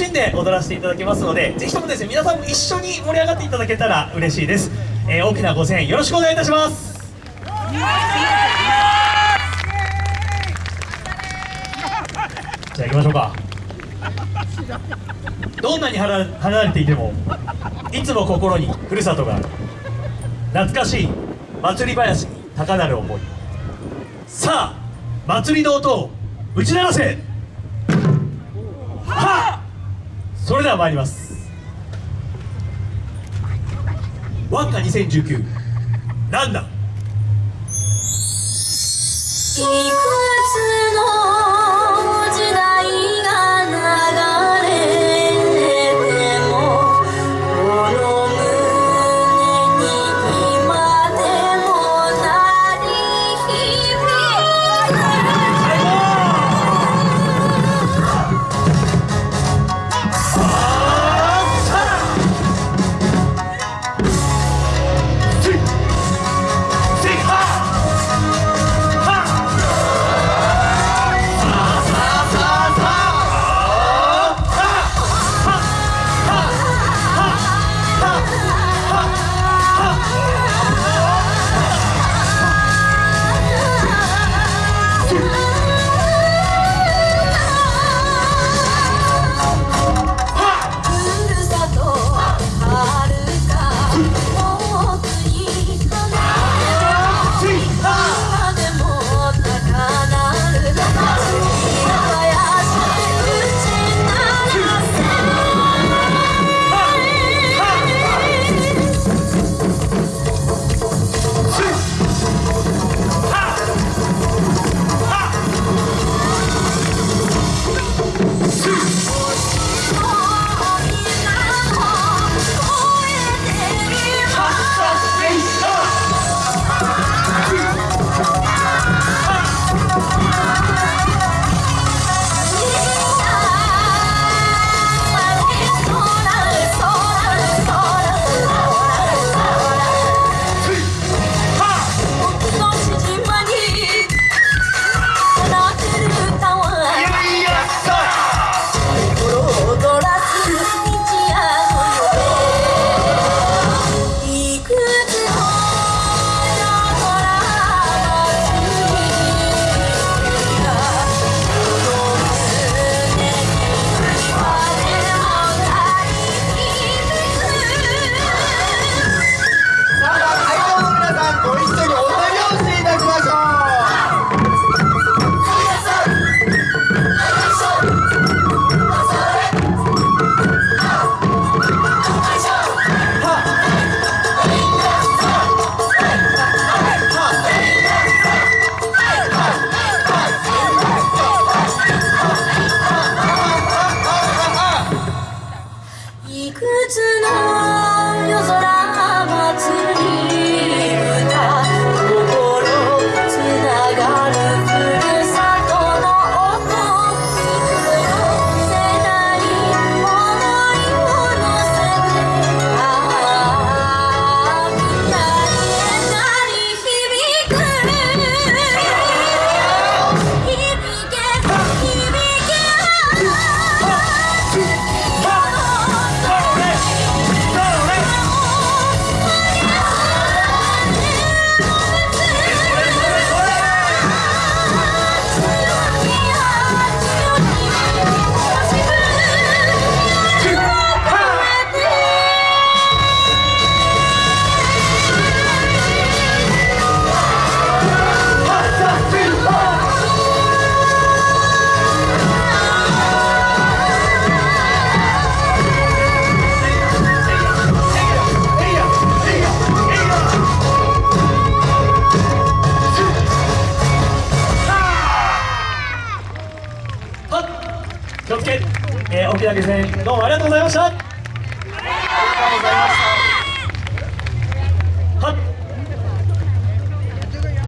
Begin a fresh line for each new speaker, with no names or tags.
しんで踊らせていただきますのでぜひともですね皆さんも一緒に盛り上がっていただけたら嬉しいです、えー、大きなご声援よろしくお願いいたします。じゃあ行きましょうか。どんなに離れていてもいつも心にふるさとがある懐かしい祭り林に高鳴る思い。さあ祭りの音を打ち鳴らせそれでは参ります。ワンカ2019ランナー。気をつの、沖縄県どうもありがとうございましたありがとうございました。